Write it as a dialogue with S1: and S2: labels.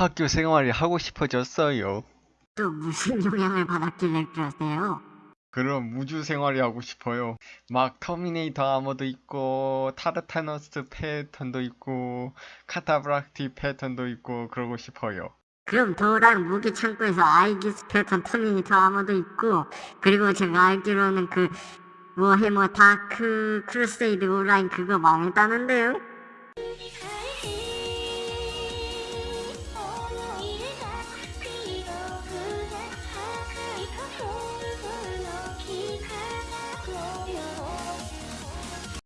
S1: 학교 생활이 하고 싶어졌어요.
S2: 또 무슨 영향을 받았길래 그러세요?
S1: 그럼 우주 생활이 하고 싶어요. 막 Terminator armor도 있고 타르타로스 패턴도 있고 카타프락티 패턴도 있고 그러고 싶어요.
S2: 그럼 도랑 무기 창고에서 아이기스 패턴 Terminator armor도 있고 그리고 제가 알기로는 그 Warhammer Dark Crusade Online 그거 망했다는데요?